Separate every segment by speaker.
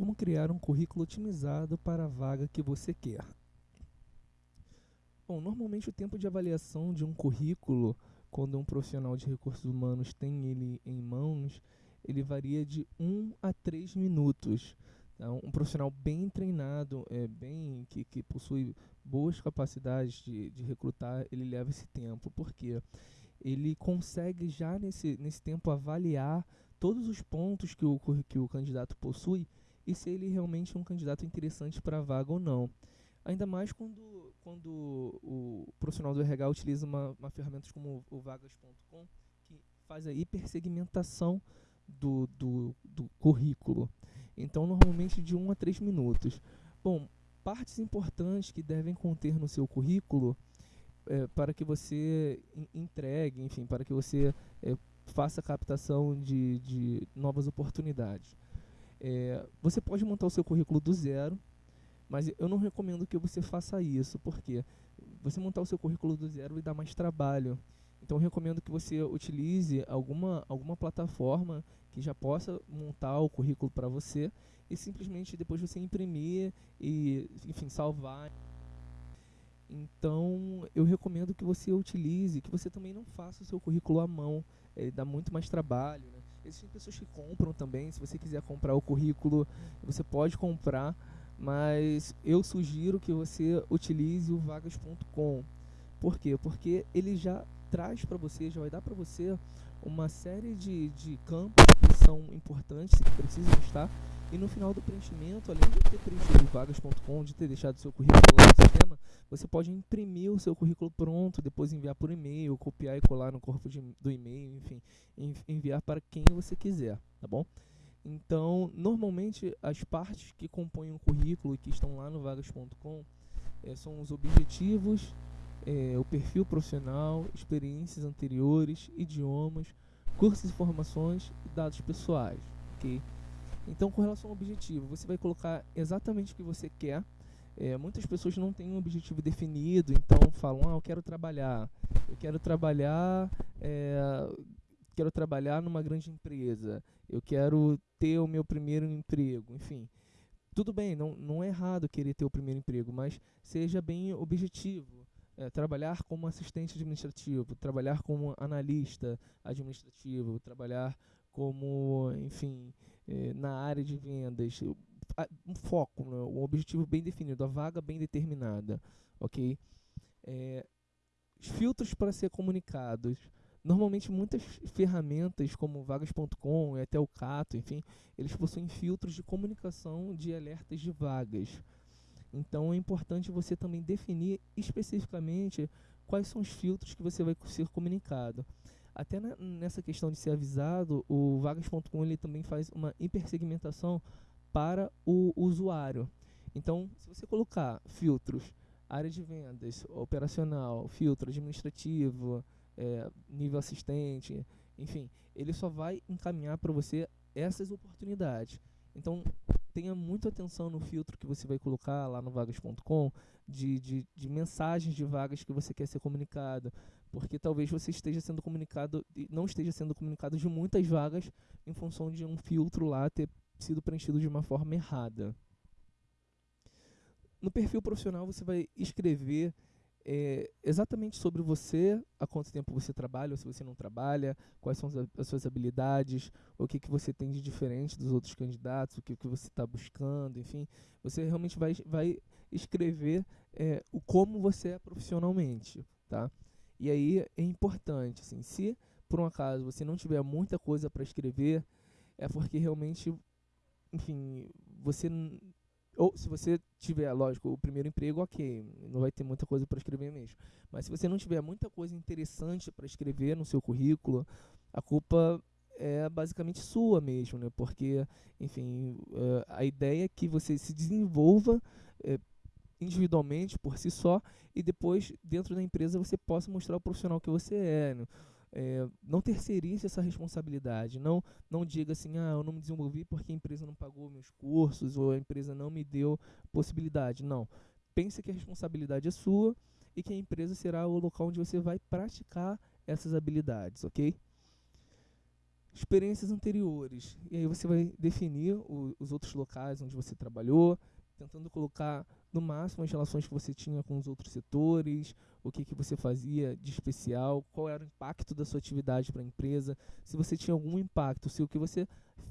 Speaker 1: como criar um currículo otimizado para a vaga que você quer. Bom, normalmente o tempo de avaliação de um currículo, quando um profissional de recursos humanos tem ele em mãos, ele varia de 1 a 3 minutos. Então, um profissional bem treinado, é, bem que, que possui boas capacidades de, de recrutar, ele leva esse tempo. Por quê? Ele consegue já nesse, nesse tempo avaliar todos os pontos que o, que o candidato possui e se ele realmente é um candidato interessante para a vaga ou não. Ainda mais quando, quando o profissional do RH utiliza uma, uma ferramenta como o vagas.com, que faz a hipersegmentação do, do, do currículo. Então, normalmente de 1 um a 3 minutos. Bom, partes importantes que devem conter no seu currículo é, para que você entregue, enfim, para que você é, faça captação de, de novas oportunidades. É, você pode montar o seu currículo do zero, mas eu não recomendo que você faça isso, porque você montar o seu currículo do zero vai dar mais trabalho. Então eu recomendo que você utilize alguma, alguma plataforma que já possa montar o currículo para você e simplesmente depois você imprimir e, enfim, salvar. Então eu recomendo que você utilize, que você também não faça o seu currículo à mão, ele dá muito mais trabalho. Né? Existem pessoas que compram também, se você quiser comprar o currículo, você pode comprar, mas eu sugiro que você utilize o vagas.com. Por quê? Porque ele já traz para você, já vai dar para você uma série de, de campos que são importantes que precisam estar. E no final do preenchimento, além de ter preenchido vagas.com, de ter deixado seu currículo lá no sistema, você pode imprimir o seu currículo pronto, depois enviar por e-mail, copiar e colar no corpo de, do e-mail, enfim, enviar para quem você quiser, tá bom? Então, normalmente as partes que compõem o currículo e que estão lá no vagas.com é, são os objetivos, é, o perfil profissional, experiências anteriores, idiomas, cursos e formações e dados pessoais, ok? Então, com relação ao objetivo, você vai colocar exatamente o que você quer. É, muitas pessoas não têm um objetivo definido, então falam, ah, eu quero trabalhar, eu quero trabalhar, é, quero trabalhar numa grande empresa, eu quero ter o meu primeiro emprego, enfim. Tudo bem, não, não é errado querer ter o primeiro emprego, mas seja bem objetivo é, trabalhar como assistente administrativo, trabalhar como analista administrativo, trabalhar como, enfim, na área de vendas, um foco, né, um objetivo bem definido, a vaga bem determinada, ok? É, filtros para ser comunicados. Normalmente muitas ferramentas como vagas.com e até o Cato, enfim, eles possuem filtros de comunicação de alertas de vagas. Então é importante você também definir especificamente quais são os filtros que você vai ser comunicado. Até na, nessa questão de ser avisado, o vagas.com ele também faz uma hipersegmentação para o usuário. Então, se você colocar filtros, área de vendas, operacional, filtro administrativo, é, nível assistente, enfim, ele só vai encaminhar para você essas oportunidades. Então, tenha muita atenção no filtro que você vai colocar lá no vagas.com de, de, de, mensagens de vagas que você quer ser comunicado, porque talvez você esteja sendo comunicado não esteja sendo comunicado de muitas vagas em função de um filtro lá ter sido preenchido de uma forma errada. No perfil profissional você vai escrever é, exatamente sobre você, há quanto tempo você trabalha ou se você não trabalha, quais são as, as suas habilidades, o que, que você tem de diferente dos outros candidatos, o que, que você está buscando, enfim. Você realmente vai, vai escrever é, o como você é profissionalmente, tá? E aí é importante, assim, se por um acaso você não tiver muita coisa para escrever, é porque realmente, enfim, você ou se você tiver, lógico, o primeiro emprego, ok, não vai ter muita coisa para escrever mesmo. Mas se você não tiver muita coisa interessante para escrever no seu currículo, a culpa é basicamente sua mesmo, né? Porque, enfim, uh, a ideia é que você se desenvolva uh, individualmente por si só e depois dentro da empresa você possa mostrar o profissional que você é. Né? é, não terceirize essa responsabilidade. Não, não diga assim, ah, eu não me desenvolvi porque a empresa não pagou meus cursos ou a empresa não me deu possibilidade. Não. Pense que a responsabilidade é sua e que a empresa será o local onde você vai praticar essas habilidades, ok? experiências anteriores. E aí você vai definir o, os outros locais onde você trabalhou, tentando colocar no máximo as relações que você tinha com os outros setores, o que, que você fazia de especial, qual era o impacto da sua atividade para a empresa, se você tinha algum impacto, se o que você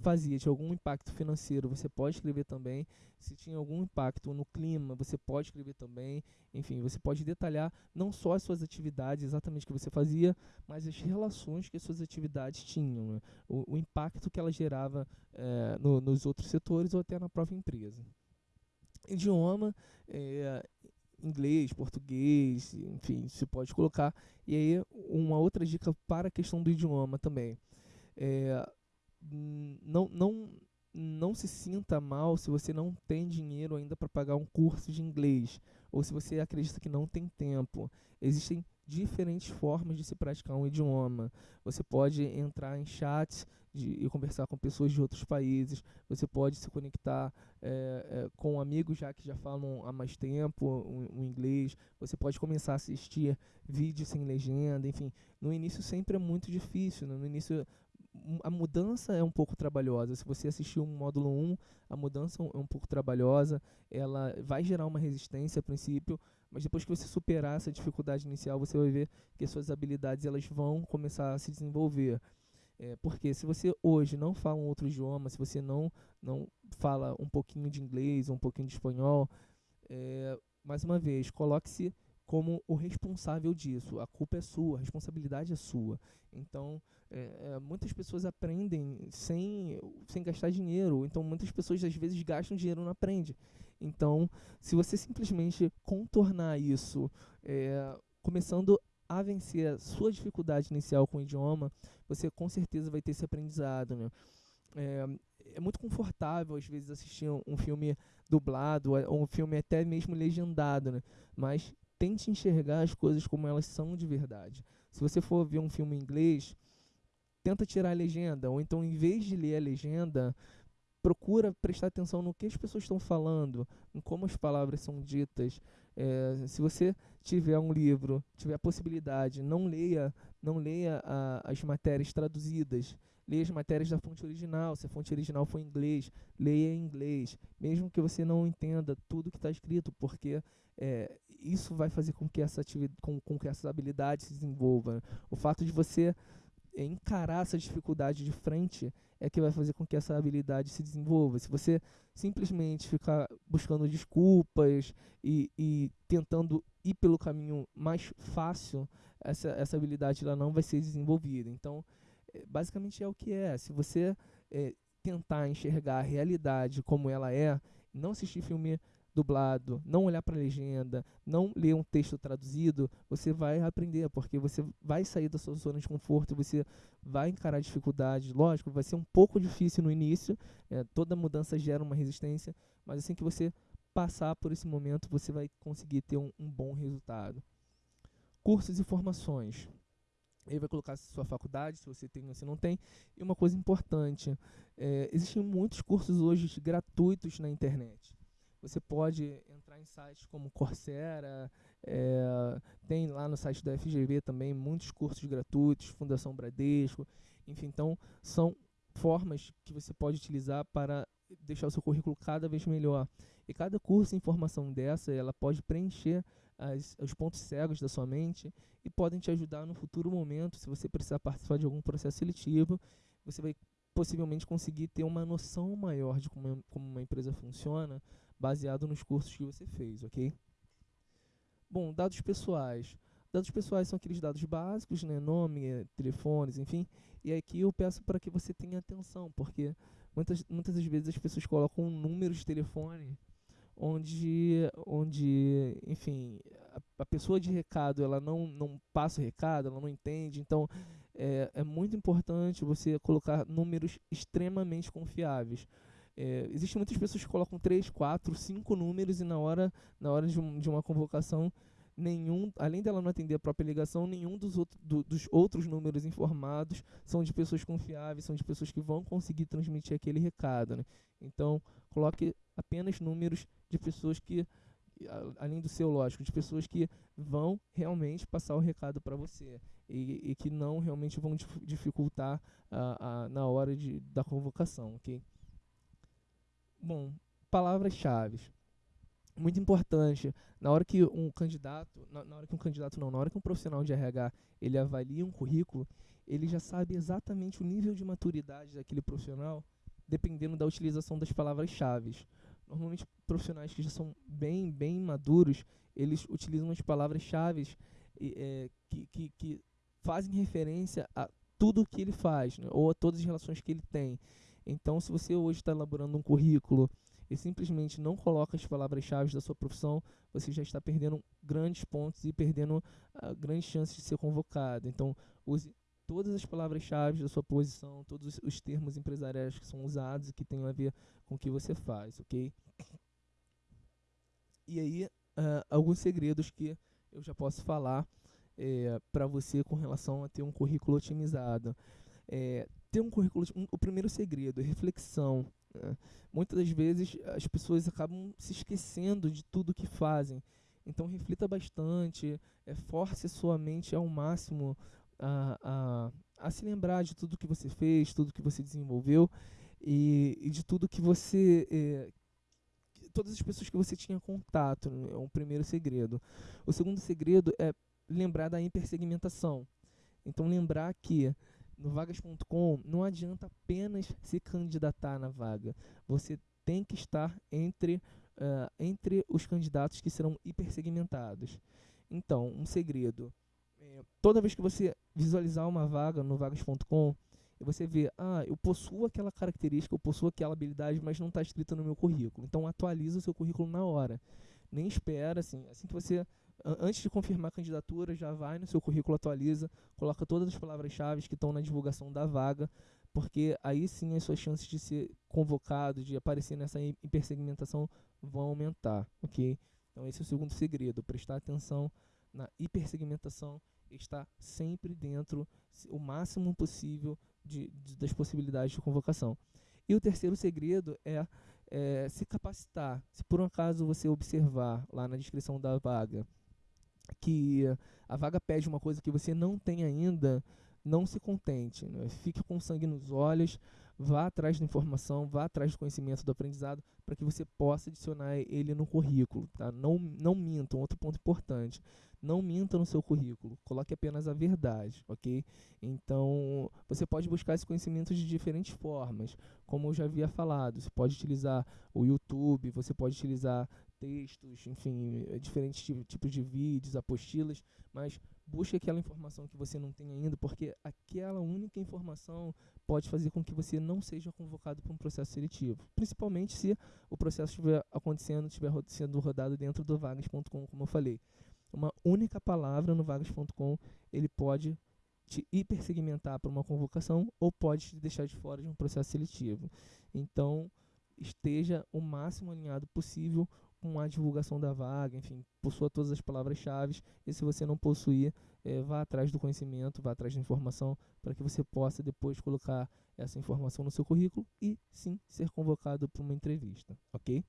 Speaker 1: fazia tinha algum impacto financeiro, você pode escrever também, se tinha algum impacto no clima, você pode escrever também, enfim, você pode detalhar não só as suas atividades, exatamente o que você fazia, mas as relações que as suas atividades tinham, né? o, o, impacto que ela gerava é, no, nos outros setores ou até na própria empresa. Idioma, é, inglês, português, enfim, se pode colocar. E aí, uma outra dica para a questão do idioma também. É, não, não, não se sinta mal se você não tem dinheiro ainda para pagar um curso de inglês, ou se você acredita que não tem tempo. Existem diferentes formas de se praticar um idioma. Você pode entrar em chats de, e conversar com pessoas de outros países. Você pode se conectar é, é, com amigos já que já falam há mais tempo o, inglês. Você pode começar a assistir vídeos sem legenda. Enfim, no início sempre é muito difícil. Né? No início a mudança é um pouco trabalhosa. Se você assistiu um módulo 1, a mudança é um pouco trabalhosa. Ela vai gerar uma resistência a princípio, mas depois que você superar essa dificuldade inicial, você vai ver que as suas habilidades elas vão começar a se desenvolver. É, porque se você hoje não fala um outro idioma, se você não, não fala um pouquinho de inglês, um pouquinho de espanhol, é, mais uma vez, coloque-se como o responsável disso. A culpa é sua, a responsabilidade é sua. Então, é, é, muitas pessoas aprendem sem, sem gastar dinheiro. Então, muitas pessoas às vezes gastam dinheiro e não aprendem. Então, se você simplesmente contornar isso, é, começando a vencer a sua dificuldade inicial com o idioma, você com certeza vai ter esse aprendizado. Né? É, é muito confortável às vezes assistir um, um filme dublado ou um filme até mesmo legendado, né? mas tente enxergar as coisas como elas são de verdade. Se você for ver um filme em inglês, tenta tirar a legenda, ou então em vez de ler a legenda, procura prestar atenção no que as pessoas estão falando, em como as palavras são ditas. É, se você tiver um livro, tiver a possibilidade, não leia, não leia a, as matérias traduzidas. Leia as matérias da fonte original. Se a fonte original for em inglês, leia em inglês, mesmo que você não entenda tudo que está escrito, porque é, isso vai fazer com que essa com, com que essa habilidade se desenvolva. O fato de você encarar essa dificuldade de frente é que vai fazer com que essa habilidade se desenvolva. Se você simplesmente ficar buscando desculpas e, e tentando ir pelo caminho mais fácil, essa, essa habilidade ela não vai ser desenvolvida. Então, é, basicamente é o que é. Se você é, tentar enxergar a realidade como ela é, não assistir filme dublado, não olhar para a legenda, não ler um texto traduzido, você vai aprender, porque você vai sair da sua zona de conforto, você vai encarar dificuldades. Lógico, vai ser um pouco difícil no início, é, toda mudança gera uma resistência, mas assim que você passar por esse momento, você vai conseguir ter um, um bom resultado. Cursos e formações. Ele vai colocar sua faculdade, se você tem ou se não tem. E uma coisa importante, é, existem muitos cursos hoje gratuitos na internet. Você pode entrar em sites como Coursera, é, tem lá no site da FGV também muitos cursos gratuitos, Fundação Bradesco, enfim, então são formas que você pode utilizar para deixar o seu currículo cada vez melhor. E cada curso e informação dessa, ela pode preencher as, os pontos cegos da sua mente e podem te ajudar no futuro momento, se você precisar participar de algum processo seletivo, você vai possivelmente conseguir ter uma noção maior de como, como uma empresa funciona, baseado nos cursos que você fez, ok? Bom, dados pessoais. Dados pessoais são aqueles dados básicos, né? nome, eh, telefones, enfim. E aqui eu peço para que você tenha atenção, porque muitas, muitas das vezes as pessoas colocam um número de telefone onde, onde enfim, a, a, pessoa de recado ela não, não passa o recado, ela não entende. Então, é, é muito importante você colocar números extremamente confiáveis. É, existem muitas pessoas que colocam 3, 4, 5 números e na hora, na hora de, um, de uma convocação, nenhum, além dela não atender a própria ligação, nenhum dos, outro, do, dos outros números informados são de pessoas confiáveis, são de pessoas que vão conseguir transmitir aquele recado. Né? Então, coloque apenas números de pessoas que além do seu, lógico, de pessoas que vão realmente passar o recado para você e, e, que não realmente vão dificultar a, a, na hora de, da convocação, ok? Bom, palavras-chave. Muito importante, na hora que um candidato, na, na hora que um candidato não, na hora que um profissional de RH ele avalia um currículo, ele já sabe exatamente o nível de maturidade daquele profissional, dependendo da utilização das palavras-chave normalmente profissionais que já são bem, bem maduros, eles utilizam as palavras-chave é, que, que, que, fazem referência a tudo que ele faz, né, ou a todas as relações que ele tem. Então, se você hoje está elaborando um currículo e simplesmente não coloca as palavras-chave da sua profissão, você já está perdendo grandes pontos e perdendo uh, grandes chances de ser convocado. Então, use todas as palavras-chave da sua posição, todos os termos empresariais que são usados e que têm a ver com o que você faz, ok? E aí, uh, alguns segredos que eu já posso falar é, para você com relação a ter um currículo otimizado. É, ter um currículo, um, o primeiro segredo é reflexão. Né? Muitas das vezes as pessoas acabam se esquecendo de tudo que fazem. Então reflita bastante, é, force sua mente ao máximo a, a, a se lembrar de tudo que você fez, tudo que você desenvolveu e, e de tudo que você. É, todas as pessoas que você tinha contato. Né, é um primeiro segredo. O segundo segredo é lembrar da hipersegmentação. Então, lembrar que no vagas.com não adianta apenas se candidatar na vaga. Você tem que estar entre, uh, entre os candidatos que serão hipersegmentados. Então, um segredo toda vez que você visualizar uma vaga no vagas.com, você vê, ah, eu possuo aquela característica, eu possuo aquela habilidade, mas não está escrita no meu currículo. Então atualiza o seu currículo na hora. Nem espera, assim, assim que você, antes de confirmar a candidatura, já vai no seu currículo, atualiza, coloca todas as palavras-chave que estão na divulgação da vaga, porque aí sim as suas chances de ser convocado, de aparecer nessa hipersegmentação vão aumentar, ok? Então esse é o segundo segredo, prestar atenção na hipersegmentação está sempre dentro o máximo possível de, de, das possibilidades de convocação. E o terceiro segredo é, é, se capacitar. Se por um acaso você observar lá na descrição da vaga que a vaga pede uma coisa que você não tem ainda, não se contente. Né? Fique com sangue nos olhos, vá atrás da informação, vá atrás do conhecimento do aprendizado para que você possa adicionar ele no currículo. Tá? Não, não minta, um outro ponto importante. Não minta no seu currículo, coloque apenas a verdade, ok? Então, você pode buscar esse conhecimento de diferentes formas, como eu já havia falado. Você pode utilizar o YouTube, você pode utilizar textos, enfim, diferentes tipos de vídeos, apostilas, mas busque aquela informação que você não tem ainda, porque aquela única informação pode fazer com que você não seja convocado para um processo seletivo, principalmente se o processo estiver acontecendo, estiver sendo rodado dentro do vagas.com, como eu falei. Uma única palavra no vagas.com, ele pode te hipersegmentar para uma convocação ou pode te deixar de fora de um processo seletivo. Então, esteja o máximo alinhado possível com a divulgação da vaga, enfim, possua todas as palavras-chave. E se você não possuir, é, vá atrás do conhecimento, vá atrás da informação, para que você possa depois colocar essa informação no seu currículo e sim ser convocado para uma entrevista, ok?